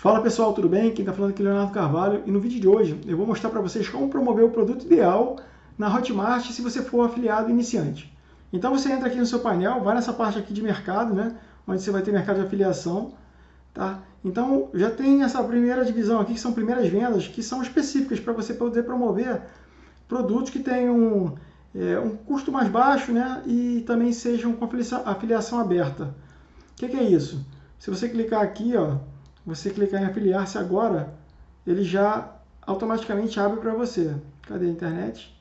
Fala pessoal, tudo bem? Quem está falando aqui é Leonardo Carvalho e no vídeo de hoje eu vou mostrar para vocês como promover o produto ideal na Hotmart se você for afiliado iniciante. Então você entra aqui no seu painel, vai nessa parte aqui de mercado, né? Onde você vai ter mercado de afiliação, tá? Então já tem essa primeira divisão aqui que são primeiras vendas que são específicas para você poder promover produtos que tenham é, um custo mais baixo, né? E também sejam com afiliação aberta. O que, que é isso? Se você clicar aqui, ó você clicar em afiliar-se agora, ele já automaticamente abre para você. Cadê a internet?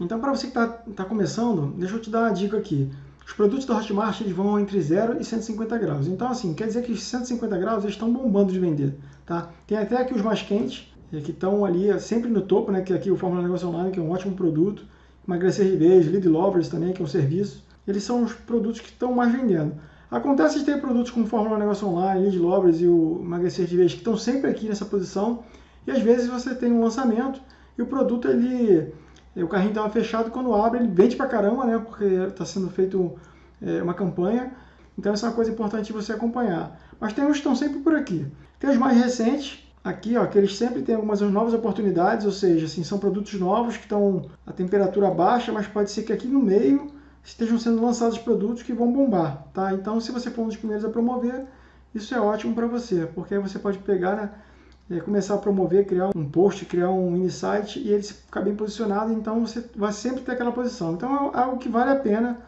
Então, para você que está tá começando, deixa eu te dar uma dica aqui. Os produtos da Hotmart eles vão entre 0 e 150 graus. Então, assim, quer dizer que os 150 graus estão bombando de vender. Tá? Tem até aqui os mais quentes, eh, que estão ali eh, sempre no topo, né? que é aqui o Fórmula Negócio Online, que é um ótimo produto. Emagrecer vez, Lead Lovers também, que é um serviço. Eles são os produtos que estão mais vendendo. Acontece de ter produtos como Fórmula Negócio Online, Lead Lovers e o Emagrecer de Vez que estão sempre aqui nessa posição e às vezes você tem um lançamento e o produto, ele, o carrinho estava fechado, quando abre ele vende pra caramba, né, porque está sendo feito é, uma campanha, então essa é uma coisa importante você acompanhar. Mas tem uns que estão sempre por aqui. Tem os mais recentes, aqui, ó, que eles sempre têm algumas novas oportunidades, ou seja, assim, são produtos novos que estão a temperatura baixa, mas pode ser que aqui no meio estejam sendo lançados produtos que vão bombar, tá? Então, se você for um dos primeiros a promover, isso é ótimo para você, porque aí você pode pegar, né, é, começar a promover, criar um post, criar um site e ele ficar bem posicionado, então você vai sempre ter aquela posição. Então, é algo que vale a pena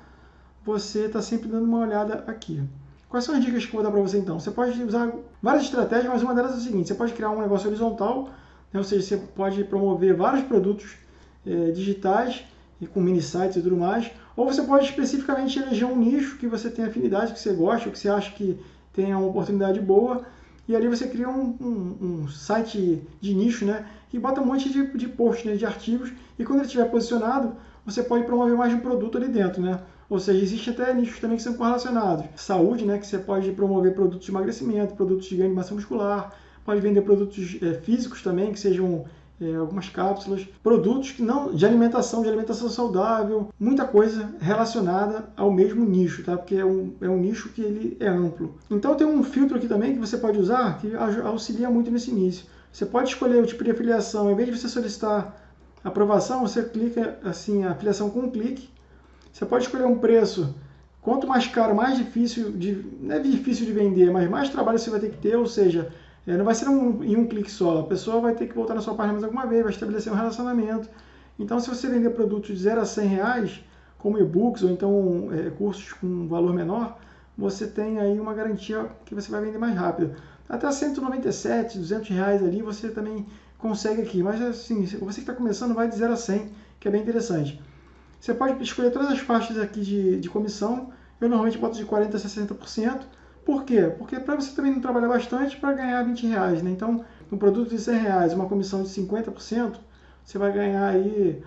você estar tá sempre dando uma olhada aqui. Quais são as dicas que eu vou dar para você então? Você pode usar várias estratégias, mas uma delas é o seguinte, você pode criar um negócio horizontal, né, ou seja, você pode promover vários produtos é, digitais e com mini sites e tudo mais, ou você pode especificamente eleger um nicho que você tem afinidade, que você gosta, ou que você acha que tem uma oportunidade boa, e ali você cria um, um, um site de nicho, né? E bota um monte de, de posts, né, de artigos, e quando ele estiver posicionado, você pode promover mais um produto ali dentro, né? Ou seja, existe até nichos também que são correlacionados. Saúde, né? Que você pode promover produtos de emagrecimento, produtos de ganho de massa muscular, pode vender produtos é, físicos também, que sejam é, algumas cápsulas, produtos que não de alimentação, de alimentação saudável, muita coisa relacionada ao mesmo nicho, tá? Porque é um, é um nicho que ele é amplo. Então tem um filtro aqui também que você pode usar que auxilia muito nesse início. Você pode escolher o tipo de afiliação, em vez de você solicitar aprovação, você clica assim, a afiliação com um clique. Você pode escolher um preço Quanto mais caro, mais difícil de. Não é difícil de vender, mas mais trabalho você vai ter que ter, ou seja, é, não vai ser um, em um clique só. A pessoa vai ter que voltar na sua página mais alguma vez, vai estabelecer um relacionamento. Então, se você vender produtos de 0 a 100 reais, como e-books ou então é, cursos com valor menor, você tem aí uma garantia que você vai vender mais rápido. Até 197, 200 reais ali você também consegue aqui. Mas assim, você que está começando vai de 0 a 100, que é bem interessante. Você pode escolher todas as faixas aqui de, de comissão. Eu normalmente boto de 40% a 60%. Por quê? Porque para você também não trabalhar bastante para ganhar 20 reais, né? Então, um produto de 100 reais, uma comissão de 50%, você vai ganhar aí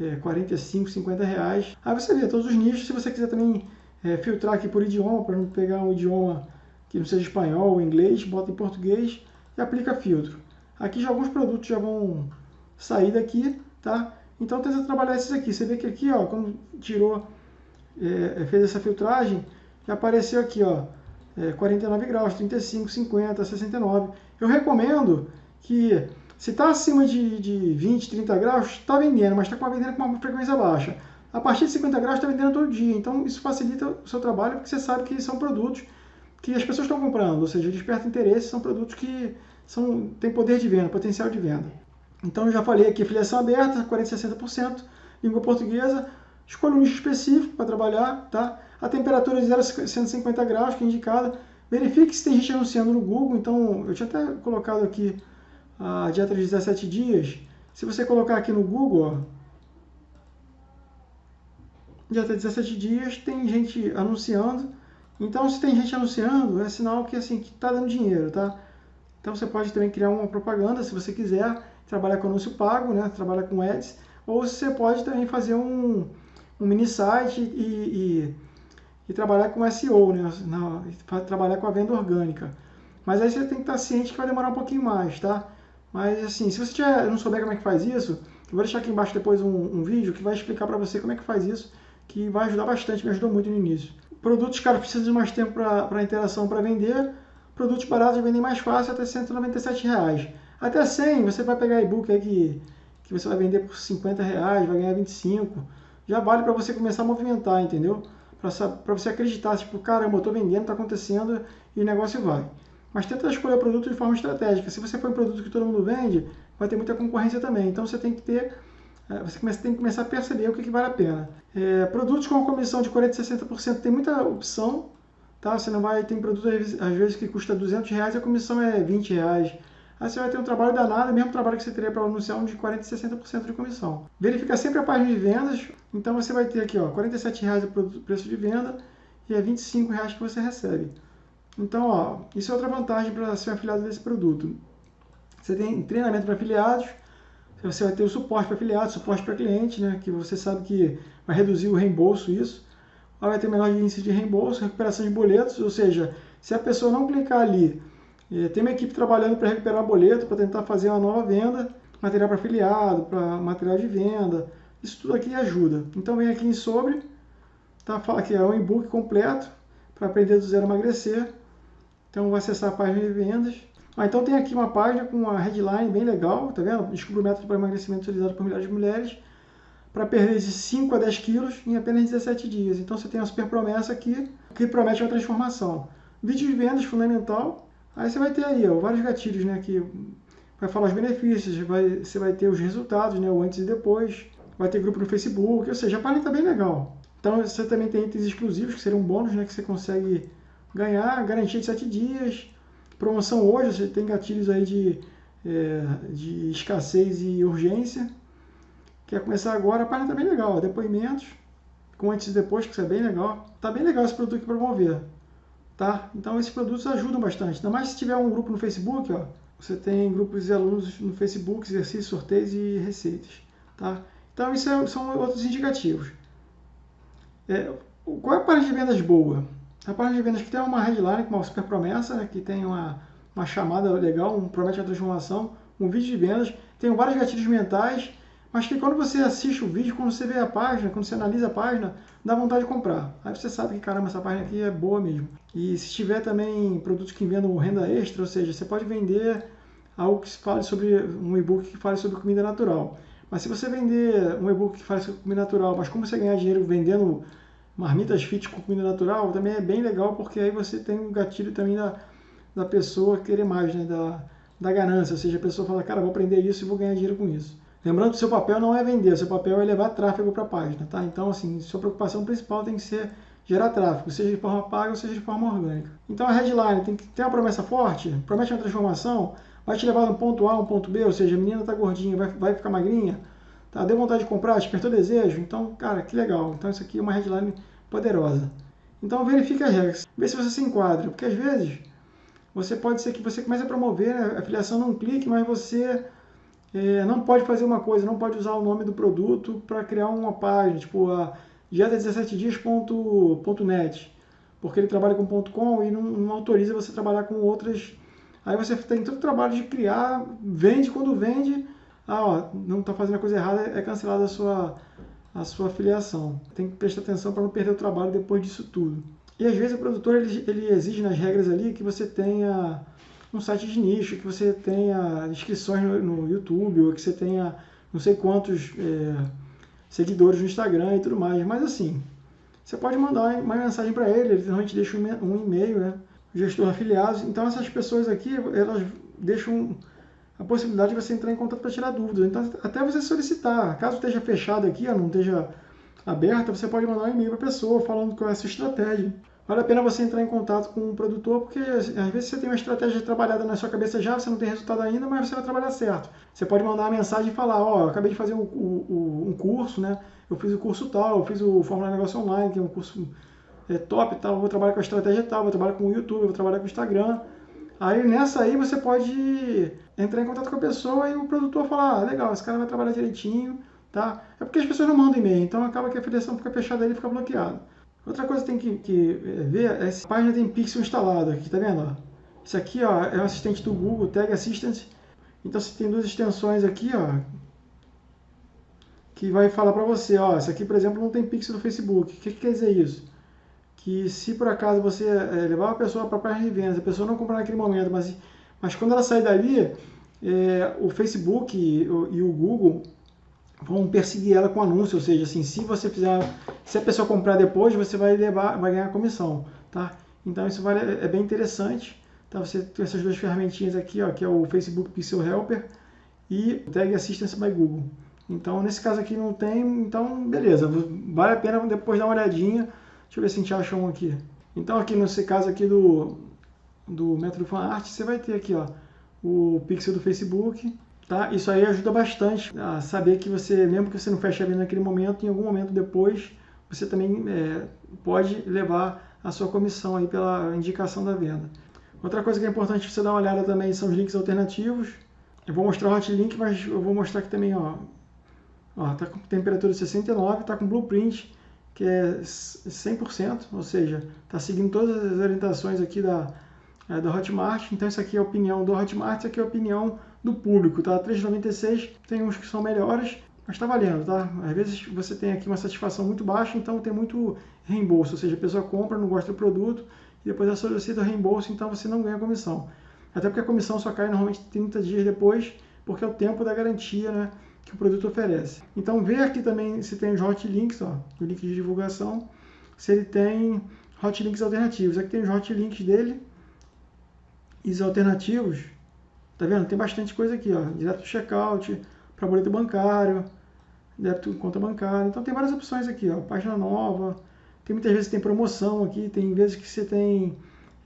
é, 45, 50 reais. Aí você vê todos os nichos, se você quiser também é, filtrar aqui por idioma, para não pegar um idioma que não seja espanhol ou inglês, bota em português e aplica filtro. Aqui já alguns produtos já vão sair daqui, tá? Então tenta trabalhar esses aqui. Você vê que aqui, ó, quando tirou, é, fez essa filtragem, já apareceu aqui, ó, é, 49 graus, 35, 50, 69. Eu recomendo que, se está acima de, de 20, 30 graus, está vendendo, mas está vendendo com uma frequência baixa. A partir de 50 graus está vendendo todo dia, então isso facilita o seu trabalho, porque você sabe que são produtos que as pessoas estão comprando, ou seja, desperta interesse, são produtos que são, têm poder de venda, potencial de venda. Então eu já falei aqui, filiação aberta, 40, 60%, língua portuguesa, escolha um nicho específico para trabalhar, tá? A temperatura de 0 a 150 graus, que é indicada. Verifique se tem gente anunciando no Google. Então, eu tinha até colocado aqui a dieta de 17 dias. Se você colocar aqui no Google, ó, dieta de 17 dias, tem gente anunciando. Então, se tem gente anunciando, é sinal que assim que está dando dinheiro, tá? Então, você pode também criar uma propaganda, se você quiser, trabalhar com anúncio pago, né? Trabalhar com ads. Ou você pode também fazer um, um mini site e, e e trabalhar com SEO, né? Na, trabalhar com a venda orgânica. Mas aí você tem que estar ciente que vai demorar um pouquinho mais, tá? Mas assim, se você tiver, não souber como é que faz isso, eu vou deixar aqui embaixo depois um, um vídeo que vai explicar para você como é que faz isso, que vai ajudar bastante, me ajudou muito no início. Produtos, cara, precisam de mais tempo para interação para vender, produtos baratos vendem mais fácil até 197 reais. Até 100 você vai pegar e-book aí que, que você vai vender por 50 reais, vai ganhar 25. Já vale para você começar a movimentar, entendeu? Para você acreditar, tipo, caramba, eu estou vendendo, está acontecendo e o negócio vai. Mas tenta escolher o produto de forma estratégica. Se você for um produto que todo mundo vende, vai ter muita concorrência também. Então você tem que ter, é, você tem que começar a perceber o que, que vale a pena. É, produtos com comissão de 40% a 60% tem muita opção, tá? Você não vai, tem produto às vezes que custa 200 reais e a comissão é 20 reais. Aí você vai ter um trabalho danado, mesmo trabalho que você teria para anunciar um de 40% a 60% de comissão. Verifica sempre a página de vendas, então você vai ter aqui, ó, 47 reais o preço de venda e é 25 reais que você recebe. Então, ó, isso é outra vantagem para ser afiliado desse produto. Você tem treinamento para afiliados, você vai ter o suporte para afiliados, suporte para cliente, né, que você sabe que vai reduzir o reembolso isso. Vai ter menor índice de reembolso, recuperação de boletos, ou seja, se a pessoa não clicar ali tem uma equipe trabalhando para recuperar boleto, para tentar fazer uma nova venda, material para afiliado, para material de venda. Isso tudo aqui ajuda. Então vem aqui em sobre, tá? fala que é um e-book completo para aprender do zero a emagrecer. Então vou acessar a página de vendas. Ah, então tem aqui uma página com uma headline bem legal, tá vendo? Descubra o método para emagrecimento utilizado por milhares de mulheres para perder de 5 a 10 quilos em apenas 17 dias. Então você tem uma super promessa aqui que promete uma transformação. Vídeo de vendas fundamental, Aí você vai ter aí ó, vários gatilhos, né? Que vai falar os benefícios, vai, você vai ter os resultados, né? O antes e depois. Vai ter grupo no Facebook, ou seja, a página está bem legal. Então você também tem itens exclusivos, que seriam bônus, né? Que você consegue ganhar, garantia de 7 dias. Promoção hoje, você tem gatilhos aí de, é, de escassez e urgência. Quer começar agora, a página está bem legal. Depoimentos, com antes e depois, que isso é bem legal. Tá bem legal esse produto para promover. Tá? Então esses produtos ajudam bastante. Ainda mais se tiver um grupo no Facebook, ó, você tem grupos de alunos no Facebook, exercícios, sorteios e receitas. Tá? Então isso é, são outros indicativos. É, qual é a página de vendas boa? A página de vendas que tem uma headline com uma super promessa, né, que tem uma, uma chamada legal, um promete a transformação, um vídeo de vendas, tem vários gatilhos mentais mas que quando você assiste o vídeo, quando você vê a página, quando você analisa a página, dá vontade de comprar. Aí você sabe que, caramba, essa página aqui é boa mesmo. E se tiver também produtos que vendam renda extra, ou seja, você pode vender algo que fale sobre um e-book que fale sobre comida natural. Mas se você vender um e-book que fale sobre comida natural, mas como você ganhar dinheiro vendendo marmitas fit com comida natural, também é bem legal, porque aí você tem um gatilho também da, da pessoa querer mais, né? da, da ganância. Ou seja, a pessoa fala, cara, vou aprender isso e vou ganhar dinheiro com isso. Lembrando que seu papel não é vender, seu papel é levar tráfego para a página, tá? Então, assim, sua preocupação principal tem que ser gerar tráfego, seja de forma paga ou seja de forma orgânica. Então, a headline tem que ter uma promessa forte, promete uma transformação, vai te levar de um ponto A a um ponto B, ou seja, a menina está gordinha, vai, vai ficar magrinha, tá? Deu vontade de comprar, despertou desejo, então, cara, que legal. Então, isso aqui é uma headline poderosa. Então, verifique as regras, vê se você se enquadra, porque às vezes você pode ser que você comece a promover a afiliação num clique, mas você é, não pode fazer uma coisa, não pode usar o nome do produto para criar uma página, tipo a dieta17dias.net, porque ele trabalha com .com e não, não, autoriza você trabalhar com outras. Aí você tem todo o trabalho de criar, vende quando vende, ah, ó, não está fazendo a coisa errada, é cancelada a sua, a sua afiliação. Tem que prestar atenção para não perder o trabalho depois disso tudo. E às vezes o produtor ele, ele exige nas regras ali que você tenha um site de nicho, que você tenha inscrições no, no YouTube, ou que você tenha não sei quantos é, seguidores no Instagram e tudo mais. Mas assim, você pode mandar uma mensagem para ele, ele normalmente deixa um e-mail, né? Gestor afiliados. Então essas pessoas aqui, elas deixam a possibilidade de você entrar em contato para tirar dúvidas. Então até você solicitar, caso esteja fechado aqui, não esteja aberta, você pode mandar um e-mail para a pessoa falando qual é a sua estratégia vale a pena você entrar em contato com o produtor, porque às vezes você tem uma estratégia trabalhada na sua cabeça já, você não tem resultado ainda, mas você vai trabalhar certo. Você pode mandar uma mensagem e falar, ó, oh, acabei de fazer um, um, um, curso, né? Eu fiz o curso tal, eu fiz o Fórmula Negócio Online, que é um curso é, top tal, vou trabalhar com a estratégia tal, vou trabalhar com o YouTube, vou trabalhar com o Instagram. Aí nessa aí você pode entrar em contato com a pessoa e o produtor falar, ah, legal, esse cara vai trabalhar direitinho, tá? É porque as pessoas não mandam e-mail, então acaba que a filiação fica fechada e ele fica bloqueado. Outra coisa que tem que, que é, ver é se a página tem pixel instalado aqui, tá vendo? Isso aqui ó, é o assistente do Google, Tag Assistant. Então você tem duas extensões aqui, ó, que vai falar para você, ó, isso aqui, por exemplo, não tem pixel no Facebook. O que, que quer dizer isso? que se por acaso você é, levar a pessoa para a página de vendas, a pessoa não comprar naquele momento, mas, mas quando ela sair dali, é, o Facebook e e o Google vão perseguir ela com anúncio, ou seja, assim, se você fizer, se a pessoa comprar depois, você vai levar, vai ganhar comissão, tá? Então isso vale, é bem interessante, tá? Você tem essas duas ferramentinhas aqui, ó, que é o Facebook Pixel Helper e o Tag Assistance by Google. Então nesse caso aqui não tem, então beleza, vale a pena depois dar uma olhadinha. Deixa eu ver se a gente acha um aqui. Então aqui nesse caso aqui do do método FanArt, você vai ter aqui, ó, o pixel do Facebook, Tá? Isso aí ajuda bastante a saber que você, mesmo que você não feche a venda naquele momento, em algum momento depois, você também é, pode levar a sua comissão aí pela indicação da venda. Outra coisa que é importante você dar uma olhada também são os links alternativos. Eu vou mostrar o hotlink, mas eu vou mostrar aqui também, ó, ó tá com temperatura de 69, tá com blueprint que é 100%, ou seja, está seguindo todas as orientações aqui da, é, da Hotmart. Então isso aqui é a opinião do Hotmart, isso aqui é a opinião do público, tá? 3,96 tem uns que são melhores, mas está valendo, tá? Às vezes você tem aqui uma satisfação muito baixa, então tem muito reembolso, ou seja, a pessoa compra, não gosta do produto e depois ela solicita reembolso, então você não ganha comissão. Até porque a comissão só cai normalmente 30 dias depois, porque é o tempo da garantia, né? Que o produto oferece. Então, ver aqui também se tem os hot links, ó, o link de divulgação, se ele tem hot links alternativos. Aqui tem os hot links dele, e os alternativos, tá vendo? Tem bastante coisa aqui, ó. Direto checkout, para boleto bancário, débito conta bancária. Então tem várias opções aqui, ó. Página nova. Tem muitas vezes tem promoção aqui, tem vezes que você tem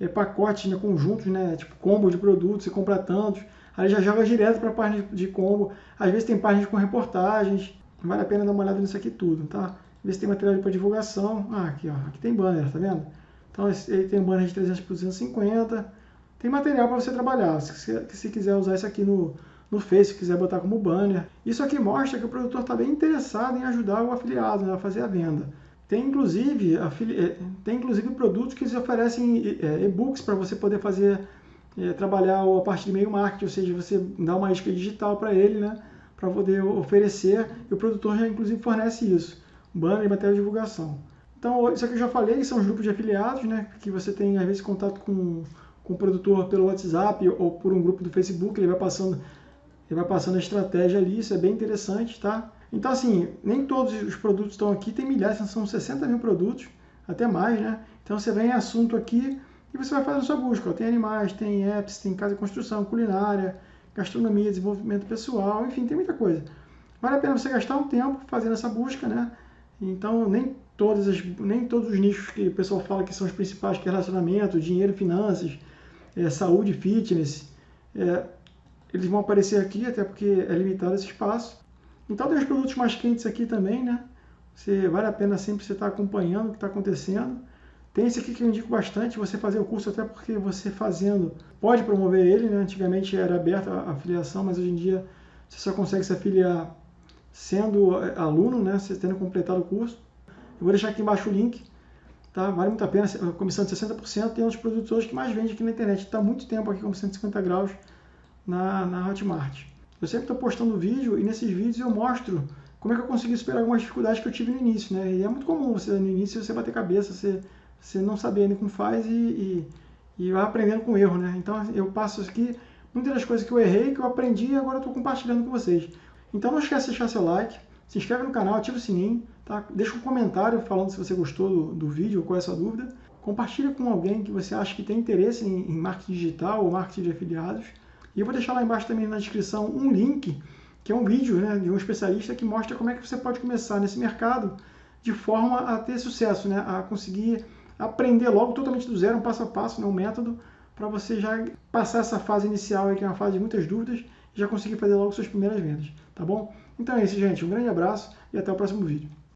é, pacotes, né, conjuntos, né, tipo combo de produtos, você compra tantos. Aí já joga direto para a página de combo. Às vezes tem páginas com reportagens. Vale a pena dar uma olhada nisso aqui tudo, tá? Ver se tem material para divulgação. Ah, aqui, ó. Aqui tem banner, tá vendo? Então ele tem banner de 300 por 250 tem material para você trabalhar. Se, se quiser usar isso aqui no, no Face, se quiser botar como banner. Isso aqui mostra que o produtor está bem interessado em ajudar o afiliado né, a fazer a venda. Tem inclusive, eh, tem inclusive produtos que eles oferecem eh, e-books para você poder fazer, é, trabalhar a parte de meio marketing, ou seja, você dá uma isca digital para ele, né, para poder oferecer, e o produtor já inclusive fornece isso, banner e material de divulgação. Então, isso aqui eu já falei, são os grupos de afiliados, né, que você tem às vezes contato com com o produtor pelo WhatsApp ou por um grupo do Facebook, ele vai passando, ele vai passando a estratégia ali, isso é bem interessante, tá? Então, assim, nem todos os produtos estão aqui, tem milhares, são 60 mil produtos, até mais, né? Então, você vem em assunto aqui e você vai fazendo sua busca. Ó. Tem animais, tem apps, tem casa de construção, culinária, gastronomia, desenvolvimento pessoal, enfim, tem muita coisa. Vale a pena você gastar um tempo fazendo essa busca, né? Então, nem, todas as, nem todos os nichos que o pessoal fala que são os principais, que é relacionamento, dinheiro, finanças, é, saúde, fitness, é, eles vão aparecer aqui, até porque é limitado esse espaço. Então tem os produtos mais quentes aqui também, né? Você, vale a pena sempre você estar tá acompanhando o que está acontecendo. Tem esse aqui que eu indico bastante, você fazer o curso até porque você fazendo pode promover ele, né? Antigamente era aberta a afiliação, mas hoje em dia você só consegue se afiliar sendo aluno, né? Você tendo completado o curso. Eu vou deixar aqui embaixo o link Tá? Vale muito a pena, a comissão de 60%. Tem um dos produtos hoje que mais vende aqui na internet. Está muito tempo aqui com 150 graus na, na Hotmart. Eu sempre estou postando vídeo e nesses vídeos eu mostro como é que eu consegui superar algumas dificuldades que eu tive no início. Né? E é muito comum você no início você bater cabeça, você, você não saber nem como faz e, e, e vai aprendendo com erro. Né? Então eu passo aqui muitas das coisas que eu errei, que eu aprendi e agora estou compartilhando com vocês. Então não esquece de deixar seu like, se inscreve no canal, ativa o sininho, tá? deixa um comentário falando se você gostou do, do vídeo ou qual é a sua dúvida. Compartilha com alguém que você acha que tem interesse em, em marketing digital ou marketing de afiliados. E eu vou deixar lá embaixo também na descrição um link, que é um vídeo né, de um especialista que mostra como é que você pode começar nesse mercado de forma a ter sucesso, né, a conseguir aprender logo totalmente do zero, um passo a passo, né, um método, para você já passar essa fase inicial, que é uma fase de muitas dúvidas, e já conseguir fazer logo suas primeiras vendas, tá bom? Então é isso, gente. Um grande abraço e até o próximo vídeo.